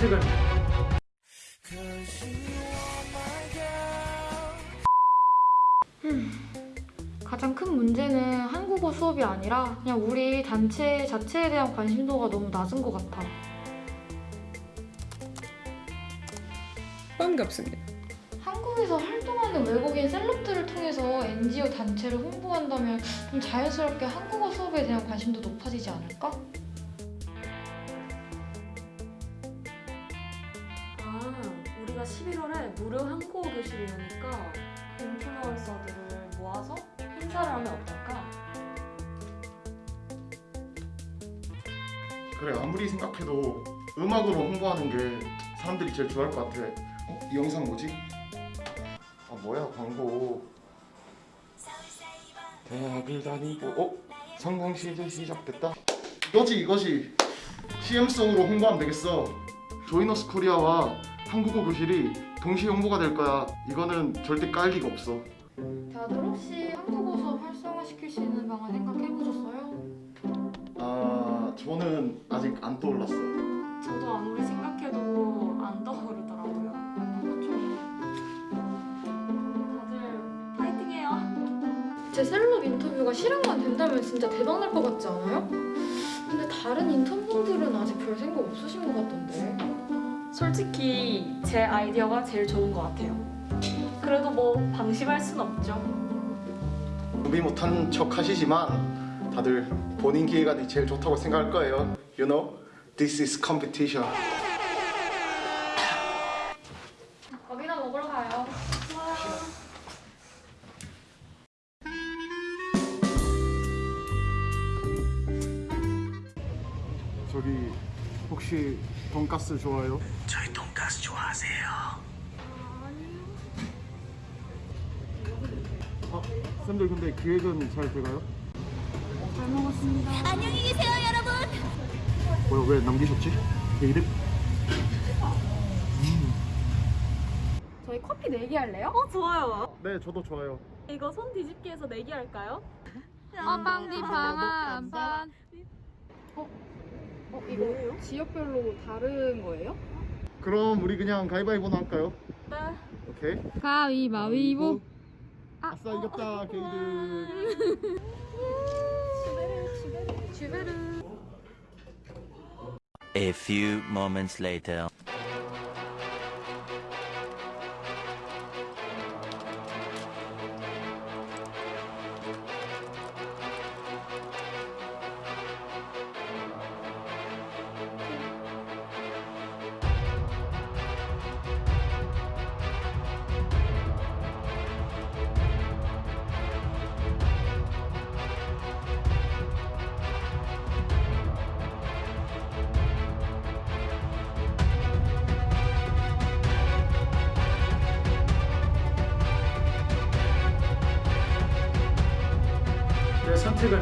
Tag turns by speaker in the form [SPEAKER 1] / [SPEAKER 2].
[SPEAKER 1] 선택은
[SPEAKER 2] 가장 큰 문제는 한국어 수업이 아니라 그냥 우리 단체 자체에 대한 관심도가 너무 낮은 것 같아.
[SPEAKER 3] 반갑습니다.
[SPEAKER 2] 한국에서 활동하는 외국인 셀럽들을 통해서 NGO 단체를 홍보한다면 좀 자연스럽게 한국어 수업에 대한 관심도 높아지지 않을까?
[SPEAKER 4] 우리가 11월에 무료 한국어 교실이 오니까 인플루언서들을 모아서 행사를 하면 어떨까?
[SPEAKER 5] 그래 아무리 생각해도 음악으로 홍보하는 게 사람들이 제일 좋아할 것 같아 어? 이 영상 뭐지? 아 뭐야 광고 대학을 다니고 어? 성공 시즌 시작됐다 이거지 이거지 CM송으로 홍보하면 되겠어 조이너스 코리아와 한국어 교실이 동시에 홍보가 될 거야 이거는 절대 깔 리가 없어
[SPEAKER 2] 다들 혹시 한국어 수업 활성화시킬 수 있는 방안 생각해보셨어요?
[SPEAKER 5] 아 저는 아직 안 떠올랐어
[SPEAKER 4] 저도 아무리 생각해도 안 떠오르더라고요.
[SPEAKER 2] 그렇죠.
[SPEAKER 4] 다들 파이팅해요.
[SPEAKER 2] 제 셀럽 인터뷰가 실행만 된다면 진짜 대박 날 것 같지 않아요? 근데 다른 인턴분들은 아직 별 생각 없으신 것 같던데.
[SPEAKER 4] 솔직히 제 아이디어가 제일 좋은 것 같아요. 그래도 뭐 방심할 순 없죠.
[SPEAKER 5] 준비 못한 척 하시지만 다들 본인 기회가 제일 좋다고 생각할 거예요. You know, this is competition.
[SPEAKER 2] 밥이나 먹으러 가요.
[SPEAKER 5] 저기 혹시 돈가스 좋아요?
[SPEAKER 1] 저희 돈가스 좋아하세요.
[SPEAKER 5] 아, 쌤들 근데 기획은 잘 돼가요?
[SPEAKER 6] 안녕히 계세요, 여러분.
[SPEAKER 5] 뭐야 왜 남기셨지? 제 이름?
[SPEAKER 2] 저희 커피 내기 할래요?
[SPEAKER 4] 어, 좋아요.
[SPEAKER 5] 네 저도 좋아요.
[SPEAKER 4] 이거 손 뒤집기 해서 내기 할까요?
[SPEAKER 2] 빵디빵한반 어? 어 이거 지역별로 다른 거예요?
[SPEAKER 5] 그럼 우리 그냥 가위바위보나 할까요?
[SPEAKER 4] 네.
[SPEAKER 5] 오케이.
[SPEAKER 2] 가위바위보
[SPEAKER 5] 아 싸 이겼다 게이들.
[SPEAKER 2] 주베르
[SPEAKER 7] A few moments later.
[SPEAKER 1] 선택을